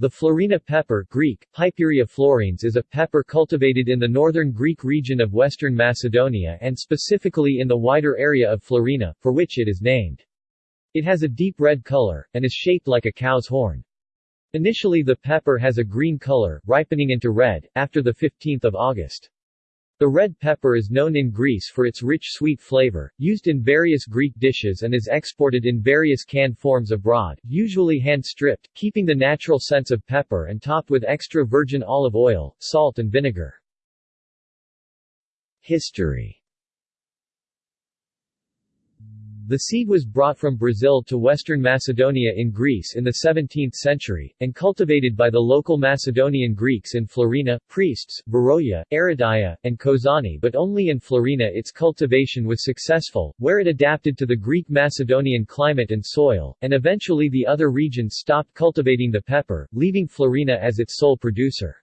The Florina pepper Greek, Piperia Florinis is a pepper cultivated in the northern Greek region of western Macedonia and specifically in the wider area of Florina, for which it is named. It has a deep red color, and is shaped like a cow's horn. Initially the pepper has a green color, ripening into red, after the 15th of August. The red pepper is known in Greece for its rich sweet flavor, used in various Greek dishes and is exported in various canned forms abroad, usually hand-stripped, keeping the natural sense of pepper and topped with extra virgin olive oil, salt and vinegar. History the seed was brought from Brazil to western Macedonia in Greece in the 17th century, and cultivated by the local Macedonian Greeks in Florina, Prespes, Veroia, Aridaia, and Kozani but only in Florina its cultivation was successful, where it adapted to the Greek Macedonian climate and soil, and eventually the other regions stopped cultivating the pepper, leaving Florina as its sole producer.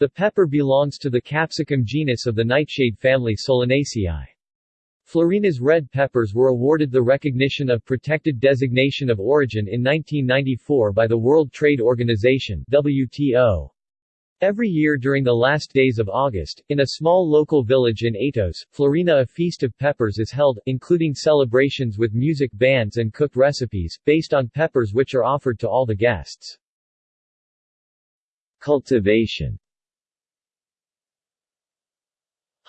The pepper belongs to the capsicum genus of the nightshade family Solanaceae. Florina's red peppers were awarded the recognition of Protected Designation of Origin in 1994 by the World Trade Organization WTO. Every year during the last days of August, in a small local village in Aetos, Florina a feast of peppers is held, including celebrations with music bands and cooked recipes, based on peppers which are offered to all the guests. Cultivation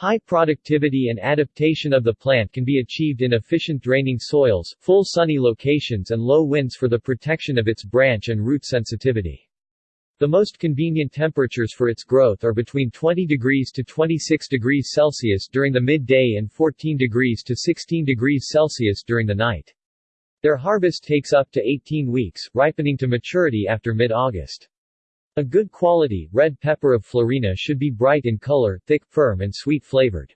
High productivity and adaptation of the plant can be achieved in efficient draining soils, full sunny locations and low winds for the protection of its branch and root sensitivity. The most convenient temperatures for its growth are between 20 degrees to 26 degrees Celsius during the midday and 14 degrees to 16 degrees Celsius during the night. Their harvest takes up to 18 weeks, ripening to maturity after mid-August. A good quality, red pepper of Florina should be bright in color, thick, firm and sweet-flavored.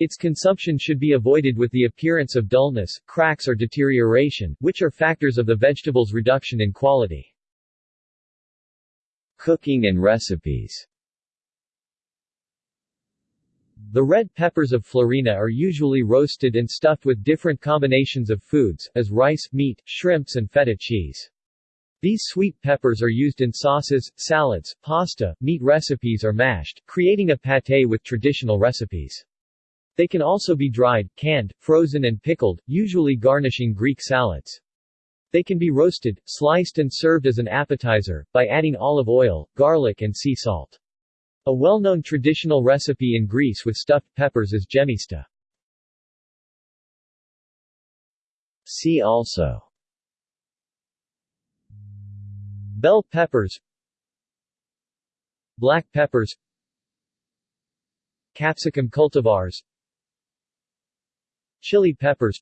Its consumption should be avoided with the appearance of dullness, cracks or deterioration, which are factors of the vegetable's reduction in quality. Cooking and recipes The red peppers of Florina are usually roasted and stuffed with different combinations of foods, as rice, meat, shrimps and feta cheese. These sweet peppers are used in sauces, salads, pasta, meat recipes or mashed, creating a pâté with traditional recipes. They can also be dried, canned, frozen and pickled, usually garnishing Greek salads. They can be roasted, sliced and served as an appetizer, by adding olive oil, garlic and sea salt. A well-known traditional recipe in Greece with stuffed peppers is gemista. See also Bell peppers Black peppers Capsicum cultivars Chili peppers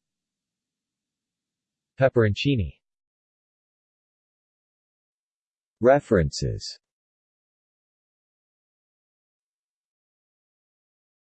Pepperoncini. References